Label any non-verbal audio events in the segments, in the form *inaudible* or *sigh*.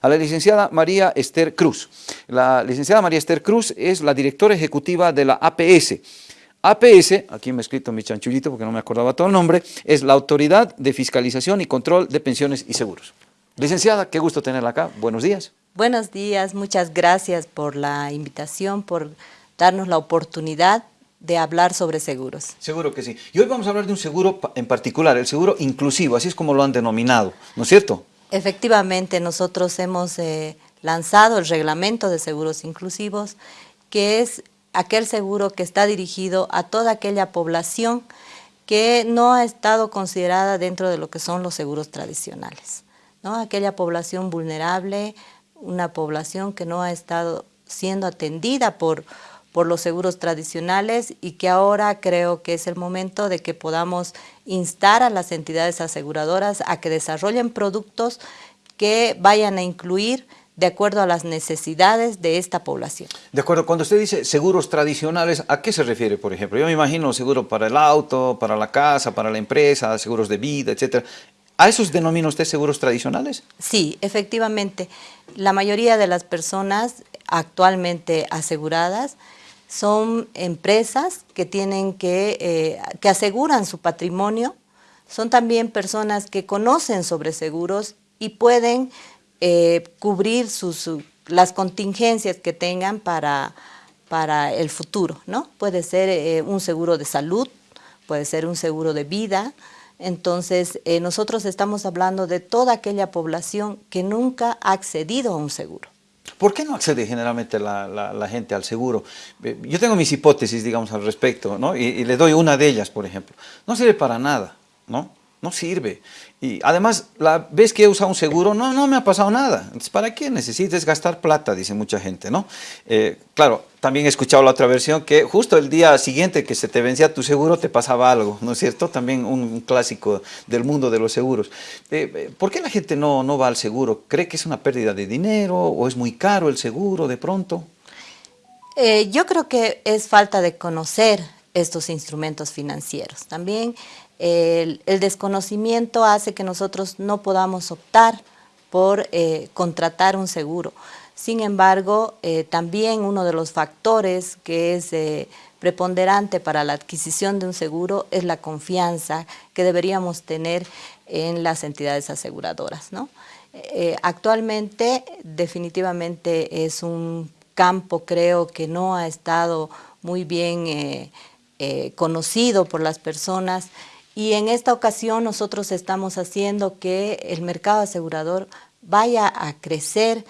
a la licenciada María Esther Cruz. La licenciada María Esther Cruz es la directora ejecutiva de la APS. APS, aquí me he escrito mi chanchullito porque no me acordaba todo el nombre, es la Autoridad de Fiscalización y Control de Pensiones y Seguros. Licenciada, qué gusto tenerla acá. Buenos días. Buenos días, muchas gracias por la invitación, por darnos la oportunidad de hablar sobre seguros. Seguro que sí. Y hoy vamos a hablar de un seguro en particular, el seguro inclusivo, así es como lo han denominado, ¿no es cierto? Efectivamente, nosotros hemos eh, lanzado el reglamento de seguros inclusivos, que es aquel seguro que está dirigido a toda aquella población que no ha estado considerada dentro de lo que son los seguros tradicionales. ¿no? Aquella población vulnerable, una población que no ha estado siendo atendida por, por los seguros tradicionales y que ahora creo que es el momento de que podamos instar a las entidades aseguradoras a que desarrollen productos que vayan a incluir de acuerdo a las necesidades de esta población. De acuerdo, cuando usted dice seguros tradicionales, ¿a qué se refiere, por ejemplo? Yo me imagino seguro para el auto, para la casa, para la empresa, seguros de vida, etcétera. ¿A esos denomina usted seguros tradicionales? Sí, efectivamente. La mayoría de las personas actualmente aseguradas son empresas que tienen que, eh, que aseguran su patrimonio, son también personas que conocen sobre seguros y pueden eh, cubrir sus, las contingencias que tengan para, para el futuro, ¿no? Puede ser eh, un seguro de salud, puede ser un seguro de vida, entonces nosotros estamos hablando de toda aquella población que nunca ha accedido a un seguro. ¿Por qué no accede generalmente la, gente al seguro? Eh, yo tengo mis hipótesis, digamos, al respecto, ¿no? Y, y, le doy una de ellas, por ejemplo. No sirve para nada, ¿no? No sirve. Y además, la vez que he usado un seguro, no, no me ha pasado nada. Entonces, ¿para qué necesites gastar plata? Dice mucha gente, ¿no? Eh, claro, también he escuchado la otra versión que justo el día siguiente que se te vencía tu seguro te pasaba algo, ¿no es cierto? También un, clásico del mundo de los seguros. Eh, eh, ¿Por qué la gente no, no va al seguro? ¿Cree que es una pérdida de dinero o es muy caro el seguro de pronto? yo creo que es falta de conocer estos instrumentos financieros. También el, desconocimiento hace que nosotros no podamos optar por eh, contratar un seguro. Sin embargo, eh, también uno de los factores que es eh, preponderante para la adquisición de un seguro es la confianza que deberíamos tener en las entidades aseguradoras. actualmente, definitivamente es un campo, creo, que no ha estado muy bien conocido por las personas y en esta ocasión nosotros estamos haciendo que el mercado asegurador vaya a crecer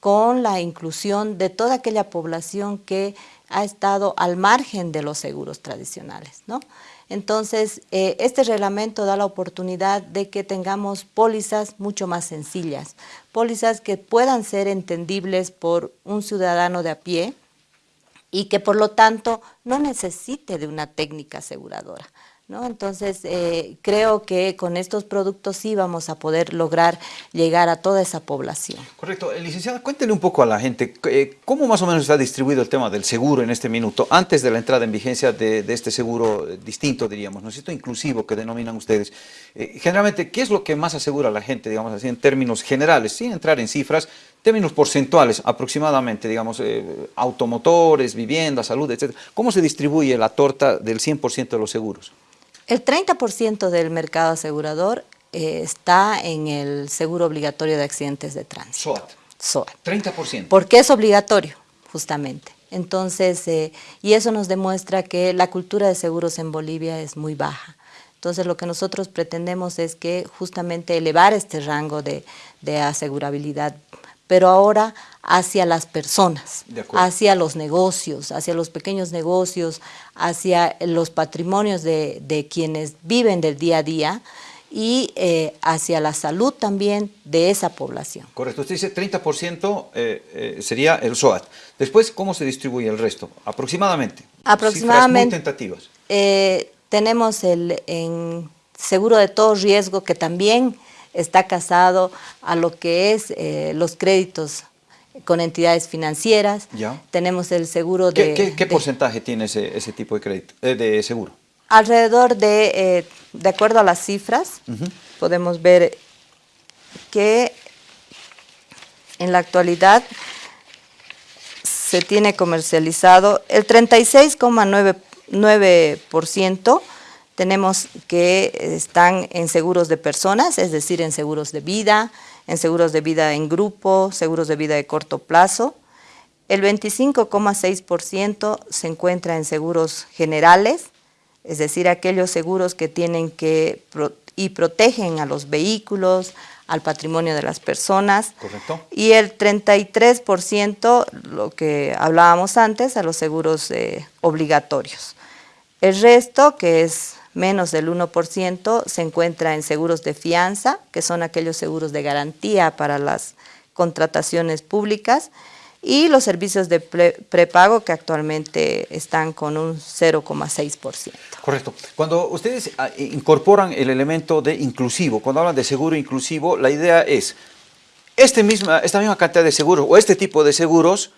con la inclusión de toda aquella población que ha estado al margen de los seguros tradicionales. ¿no? Entonces, eh, este reglamento da la oportunidad de que tengamos pólizas mucho más sencillas, pólizas que puedan ser entendibles por un ciudadano de a pie y que por lo tanto no necesite de una técnica aseguradora. ¿No? Entonces, eh, creo que con estos productos sí vamos a poder lograr llegar a toda esa población. Correcto. Eh, licenciada, cuéntele un poco a la gente, eh, ¿cómo más o menos está distribuido el tema del seguro en este minuto, antes de la entrada en vigencia de, este seguro distinto, diríamos, ¿no es cierto?, inclusivo que denominan ustedes. generalmente, ¿qué es lo que más asegura a la gente, digamos así, en términos generales, sin entrar en cifras, términos porcentuales aproximadamente, digamos, automotores, viviendas, salud, etcétera? ¿Cómo se distribuye la torta del 100% de los seguros? El 30% del mercado asegurador eh, está en el seguro obligatorio de accidentes de tránsito. SOAT. SOAT. 30%. Porque es obligatorio, justamente. Entonces, eh, y eso nos demuestra que la cultura de seguros en Bolivia es muy baja. Entonces, lo que nosotros pretendemos es que justamente elevar este rango de, de asegurabilidad pero ahora hacia las personas, hacia los negocios, hacia los pequeños negocios, hacia los patrimonios de, quienes viven del día a día y eh, hacia la salud también de esa población. Correcto, usted dice 30% eh, eh, sería el SOAT. Después, ¿cómo se distribuye el resto? Aproximadamente. Aproximadamente. muy tentativas. tenemos el en seguro de todo riesgo que también está casado a lo que es eh, los créditos con entidades financieras. Ya. Tenemos el seguro de... ¿Qué, porcentaje tiene ese, tipo de crédito, eh, de seguro? Alrededor de, eh, de acuerdo a las cifras, podemos ver que en la actualidad se tiene comercializado el 36,9% tenemos que están en seguros de personas, es decir, en seguros de vida, en seguros de vida en grupo, seguros de vida de corto plazo. El 25,6% se encuentra en seguros generales, es decir, aquellos seguros que tienen que y protegen a los vehículos, al patrimonio de las personas. Correcto. Y el 33%, lo que hablábamos antes, a los seguros eh, obligatorios. El resto, que es menos del 1%, se encuentra en seguros de fianza, que son aquellos seguros de garantía para las contrataciones públicas, y los servicios de prepago que actualmente están con un 0,6%. Correcto. Cuando ustedes ah, incorporan el elemento de inclusivo, cuando hablan de seguro inclusivo, la idea es este misma, esta misma cantidad de seguros o este tipo de seguros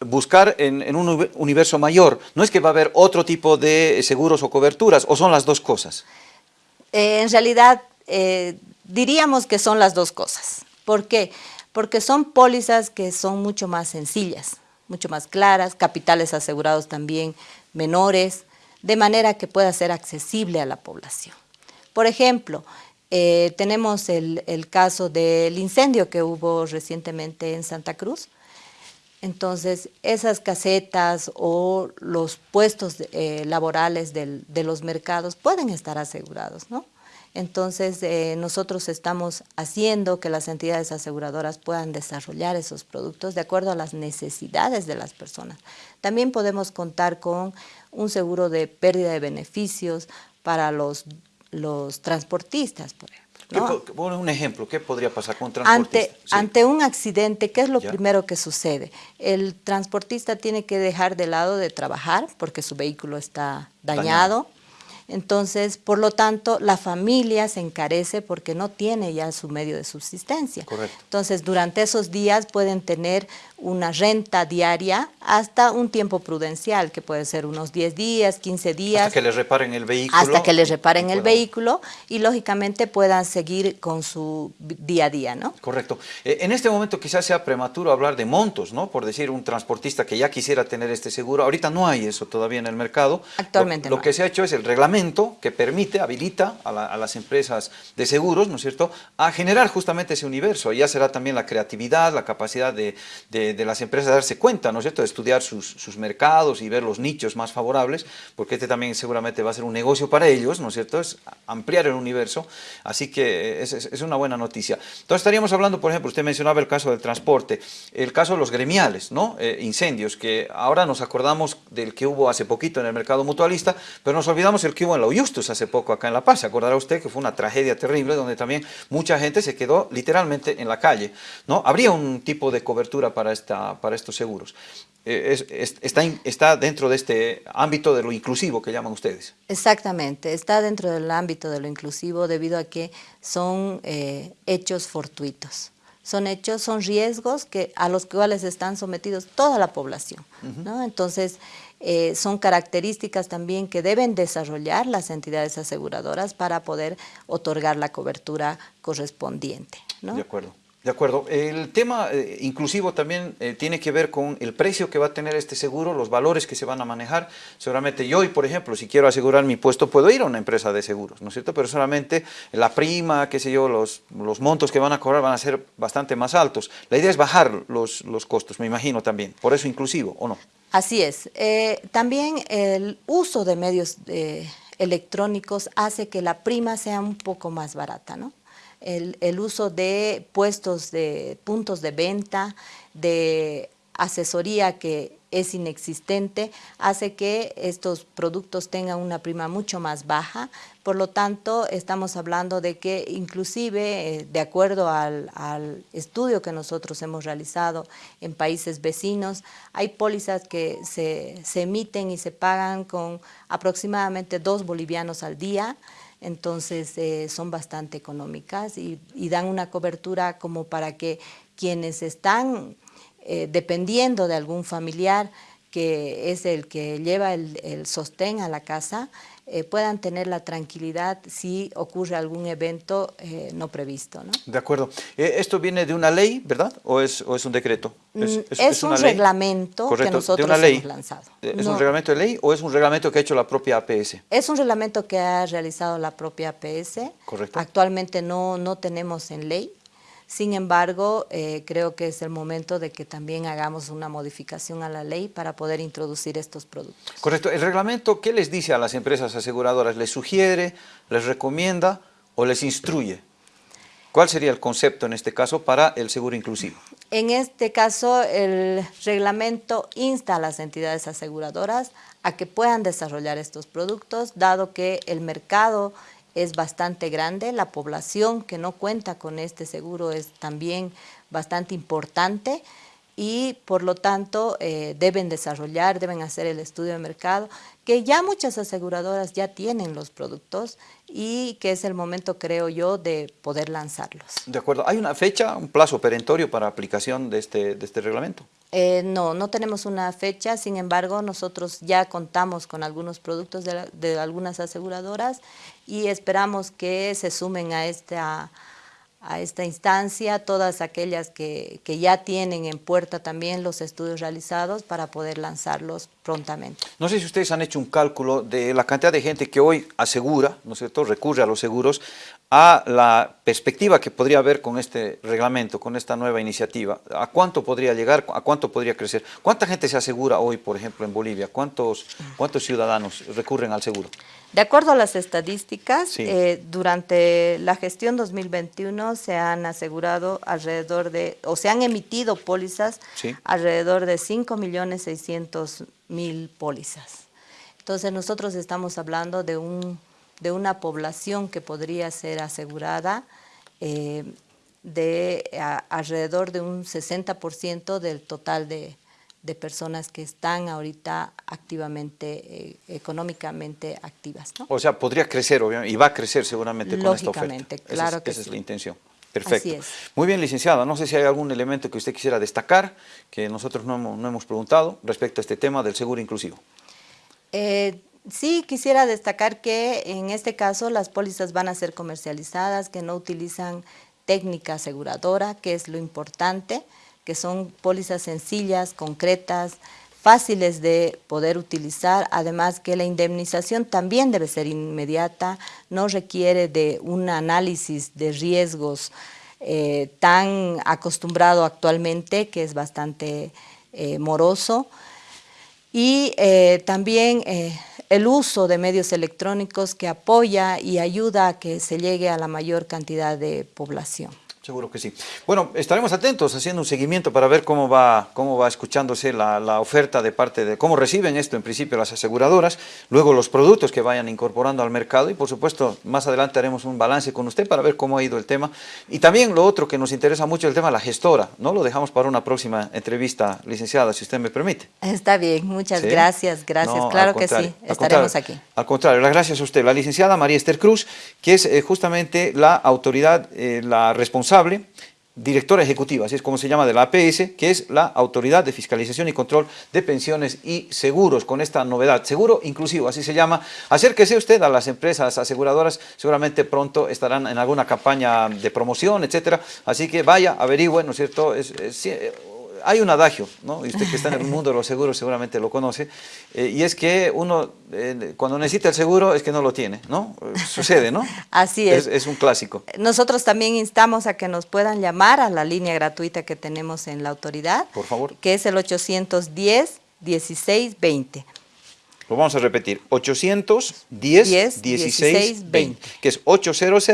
buscar en, un universo mayor. No es que va a haber otro tipo de seguros o coberturas, o son las dos cosas. Eh, en realidad, eh, diríamos que son las dos cosas. ¿Por qué? porque son pólizas que son mucho más sencillas, mucho más claras, capitales asegurados también menores, de manera que pueda ser accesible a la población. Por ejemplo, eh, tenemos el, caso del incendio que hubo recientemente en Santa Cruz. Entonces, esas casetas o los puestos eh, laborales de los mercados pueden estar asegurados, ¿no? Entonces, eh, nosotros estamos haciendo que las entidades aseguradoras puedan desarrollar esos productos de acuerdo a las necesidades de las personas. También podemos contar con un seguro de pérdida de beneficios para los, los transportistas, por ejemplo. Un ejemplo, ¿qué podría pasar con un transportista? Ante, ante un accidente, ¿qué es lo primero que sucede? El transportista tiene que dejar de lado de trabajar porque su vehículo está dañado entonces, por lo tanto, la familia se encarece porque no tiene ya su medio de subsistencia. Correcto. Entonces, durante esos días pueden tener una renta diaria hasta un tiempo prudencial, que puede ser unos 10 días, 15 días. Hasta que les reparen el vehículo. Hasta que les reparen el vehículo y, lógicamente, puedan seguir con su día a día, ¿no? Correcto. Eh, en este momento quizás sea prematuro hablar de montos, ¿no? Por decir, un transportista que ya quisiera tener este seguro. Ahorita no hay eso todavía en el mercado. Actualmente Lo, lo que se ha hecho es el reglamento que permite, habilita a, las empresas de seguros, ¿no es cierto?, a generar justamente ese universo. Ya será también la creatividad, la capacidad de, las empresas de darse cuenta, ¿no es cierto?, de estudiar sus, mercados y ver los nichos más favorables, porque este también seguramente va a ser un negocio para ellos, ¿no es cierto?, es ampliar el universo, así que es, una buena noticia. Entonces estaríamos hablando, por ejemplo, usted mencionaba el caso del transporte, el caso de los gremiales, ¿no?, eh, incendios, que ahora nos acordamos del que hubo hace poquito en el mercado mutualista, pero nos olvidamos el que hubo en la Uyustus hace poco acá en La Paz, se acordará usted que fue una tragedia terrible donde también mucha gente se quedó literalmente en la calle, ¿no? Habría un tipo de cobertura para, esta, para estos seguros. Eh, está, está dentro de este ámbito de lo inclusivo que llaman ustedes. Exactamente, está dentro del ámbito de lo inclusivo debido a que son eh, hechos fortuitos son hechos, son riesgos que, a los cuales están sometidos toda la población. ¿no? Entonces, eh, son características también que deben desarrollar las entidades aseguradoras para poder otorgar la cobertura correspondiente. De acuerdo. De acuerdo. El tema eh, inclusivo también eh, tiene que ver con el precio que va a tener este seguro, los valores que se van a manejar. Seguramente yo por ejemplo, si quiero asegurar mi puesto, puedo ir a una empresa de seguros, ¿no es cierto? Pero solamente la prima, qué sé yo, los, los montos que van a cobrar van a ser bastante más altos. La idea es bajar los, los costos, me imagino también. Por eso inclusivo, ¿o no? Así es. Eh, también el uso de medios electrónicos hace que la prima sea un poco más barata, ¿no? El, uso de puestos de puntos de venta, de asesoría que es inexistente, hace que estos productos tengan una prima mucho más baja. Por lo tanto, estamos hablando de que inclusive, eh, de acuerdo al, estudio que nosotros hemos realizado en países vecinos, hay pólizas que se, se emiten y se pagan con aproximadamente dos bolivianos al día, entonces eh, son bastante económicas y, dan una cobertura como para que quienes están eh, dependiendo de algún familiar que es el que lleva el, sostén a la casa, eh, puedan tener la tranquilidad si ocurre algún evento eh, no previsto. ¿no? De acuerdo. Eh, ¿Esto viene de una ley, verdad? ¿O es, o es un decreto? Es, mm, un reglamento que nosotros hemos lanzado. ¿Es un reglamento de ley o es un reglamento que ha hecho la propia APS? Es un reglamento que ha realizado la propia APS. Correcto. Actualmente no, no tenemos en ley. Sin embargo, eh, creo que es el momento de que también hagamos una modificación a la ley para poder introducir estos productos. Correcto. ¿El reglamento qué les dice a las empresas aseguradoras? ¿Les sugiere, les recomienda o les instruye? ¿Cuál sería el concepto en este caso para el seguro inclusivo? En este caso, el reglamento insta a las entidades aseguradoras a que puedan desarrollar estos productos, dado que el mercado es bastante grande, la población que no cuenta con este seguro es también bastante importante y por lo tanto eh, deben desarrollar, deben hacer el estudio de mercado, que ya muchas aseguradoras ya tienen los productos y que es el momento, creo yo, de poder lanzarlos. De acuerdo. ¿Hay una fecha, un plazo perentorio para aplicación de este, de este reglamento? Eh, no, no tenemos una fecha, sin embargo, nosotros ya contamos con algunos productos de, algunas aseguradoras y esperamos que se sumen a esta, a esta instancia todas aquellas que, que, ya tienen en puerta también los estudios realizados para poder lanzarlos prontamente. No sé si ustedes han hecho un cálculo de la cantidad de gente que hoy asegura, ¿no es cierto?, recurre a los seguros, a la perspectiva que podría haber con este reglamento, con esta nueva iniciativa, ¿a cuánto podría llegar, a cuánto podría crecer? ¿Cuánta gente se asegura hoy, por ejemplo, en Bolivia? ¿Cuántos, cuántos ciudadanos recurren al seguro? De acuerdo a las estadísticas, eh, durante la gestión 2021 se han asegurado alrededor de, o se han emitido pólizas alrededor de 5.600.000 pólizas. Entonces nosotros estamos hablando de un de una población que podría ser asegurada eh, de alrededor de un 60% del total de, personas que están ahorita activamente, eh, económicamente activas. O sea, podría crecer, obviamente, y va a crecer seguramente con esta oferta. claro esa que Esa es la intención. Perfecto. Muy bien, licenciada. No sé si hay algún elemento que usted quisiera destacar, que nosotros no hemos, no hemos preguntado respecto a este tema del seguro inclusivo. Eh, Sí, quisiera destacar que en este caso las pólizas van a ser comercializadas, que no utilizan técnica aseguradora, que es lo importante, que son pólizas sencillas, concretas, fáciles de poder utilizar, además que la indemnización también debe ser inmediata, no requiere de un análisis de riesgos eh, tan acostumbrado actualmente, que es bastante eh, moroso, y eh, también el uso de medios electrónicos que apoya y ayuda a que se llegue a la mayor cantidad de población. Seguro que sí. Bueno, estaremos atentos haciendo un seguimiento para ver cómo va, cómo va escuchándose la, la, oferta de parte de cómo reciben esto en principio las aseguradoras, luego los productos que vayan incorporando al mercado y por supuesto más adelante haremos un balance con usted para ver cómo ha ido el tema. Y también lo otro que nos interesa mucho el tema, la gestora, ¿no? Lo dejamos para una próxima entrevista, licenciada, si usted me permite. Está bien, muchas gracias, gracias. claro que sí, estaremos aquí. Al contrario, las gracias a usted. La licenciada María Esther Cruz, que es eh, justamente la autoridad, eh, la responsable directora ejecutiva, así es como se llama, de la APS, que es la Autoridad de Fiscalización y Control de Pensiones y Seguros, con esta novedad, seguro inclusivo, así se llama. Acérquese usted a las empresas aseguradoras, seguramente pronto estarán en alguna campaña de promoción, etcétera, así que vaya, averigüe, ¿no es cierto?, es, hay un adagio, ¿no? y usted que está en el mundo de los seguros seguramente lo conoce, eh, y es que uno eh, cuando necesita el seguro es que no lo tiene, ¿no? Sucede, ¿no? *laughs* Así es. es. un clásico. Nosotros también instamos a que nos puedan llamar a la línea gratuita que tenemos en la autoridad. Por favor. Que es el 810-1620. Lo vamos a repetir, 810-1620, que es 800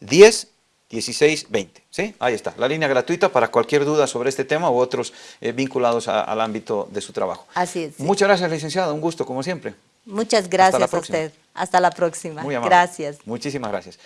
10 1620, ¿sí? Ahí está, la línea gratuita para cualquier duda sobre este tema u otros eh, vinculados al ámbito de su trabajo. Así es. Muchas gracias, licenciada, un gusto como siempre. Muchas gracias a usted. Hasta la próxima. Muy Gracias. Muchísimas gracias.